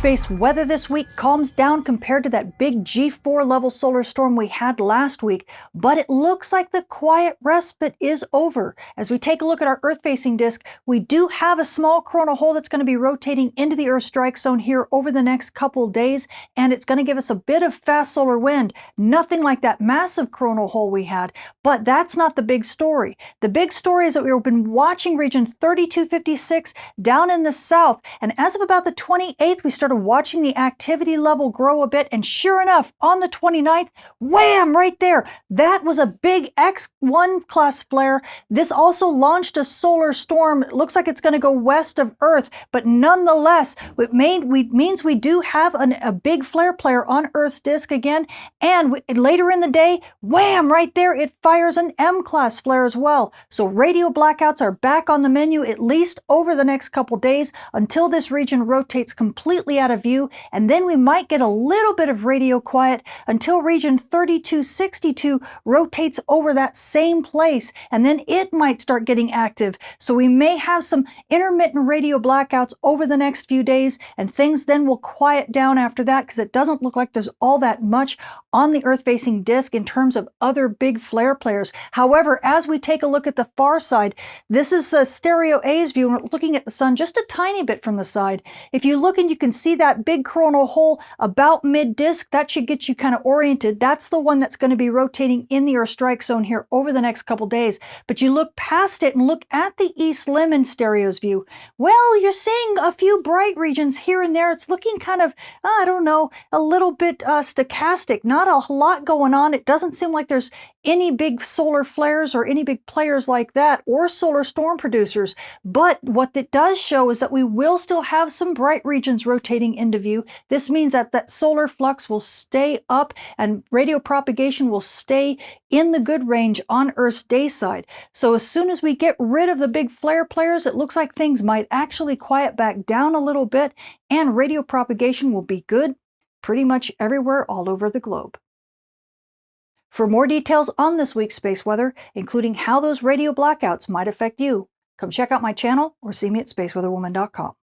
space weather this week calms down compared to that big G4 level solar storm we had last week, but it looks like the quiet respite is over. As we take a look at our Earth-facing disk, we do have a small coronal hole that's going to be rotating into the Earth strike zone here over the next couple days, and it's going to give us a bit of fast solar wind. Nothing like that massive coronal hole we had, but that's not the big story. The big story is that we've been watching region 3256 down in the south, and as of about the 28th, we started watching the activity level grow a bit, and sure enough, on the 29th, wham, right there, that was a big X1 class flare. This also launched a solar storm. It looks like it's going to go west of Earth, but nonetheless, it means we do have an, a big flare player on Earth's disk again, and we, later in the day, wham, right there, it fires an M-class flare as well. So radio blackouts are back on the menu at least over the next couple days until this region rotates completely out of view, and then we might get a little bit of radio quiet until region 3262 rotates over that same place, and then it might start getting active. So we may have some intermittent radio blackouts over the next few days, and things then will quiet down after that because it doesn't look like there's all that much on the Earth-facing disk in terms of other big flare players. However, as we take a look at the far side, this is the stereo A's view, and we're looking at the sun just a tiny bit from the side. If you look and you can see that big coronal hole about mid-disk. That should get you kind of oriented. That's the one that's going to be rotating in the Earth strike zone here over the next couple days. But you look past it and look at the East Limb in stereo's view. Well, you're seeing a few bright regions here and there. It's looking kind of, I don't know, a little bit uh, stochastic. Not a lot going on. It doesn't seem like there's any big solar flares or any big players like that or solar storm producers. But what it does show is that we will still have some bright regions rotating into view. This means that that solar flux will stay up and radio propagation will stay in the good range on Earth's day side. So as soon as we get rid of the big flare players, it looks like things might actually quiet back down a little bit and radio propagation will be good pretty much everywhere all over the globe. For more details on this week's space weather, including how those radio blackouts might affect you, come check out my channel or see me at spaceweatherwoman.com.